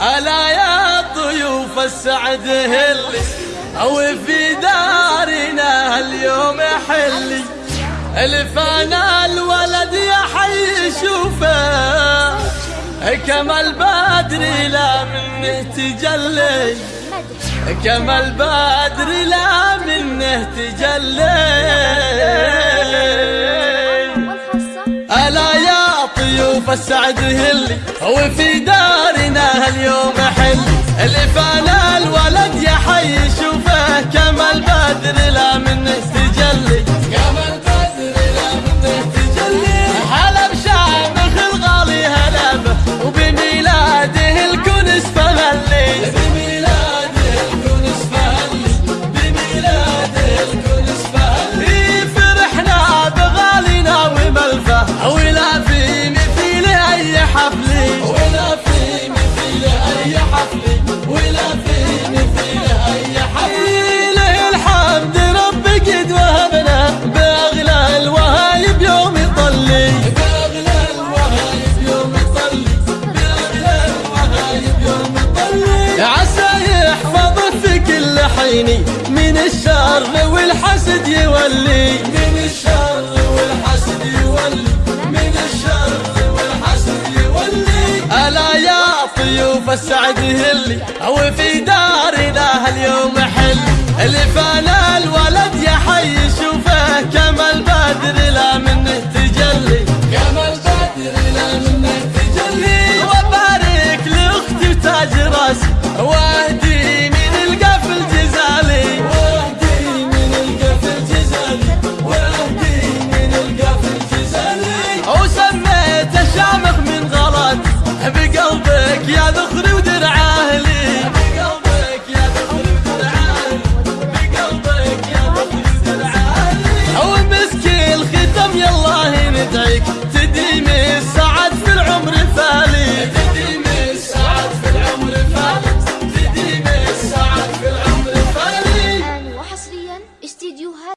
ألا يا ضيوف السعد هلي أو في دارنا اليوم حلي الفانا الولد يا حي شوفه كما البدر لا منه تجلي؟ كما البدر لا منه تجلي ألا يا طيوف السعد هلي وفي دارنا اليوم حين من الشر والحسد يولي. من الشر والحسد يولي. من الشر والحسد يولي. ألا يا طيوف السعد هلي. أو في دارنا اليوم حل اللي فانا الولد يا حي شوفه كما البدر لا منه تجلي. كما البدر لا منه تجلي. وبارك لأختي وتاج راسي. وأهدي vale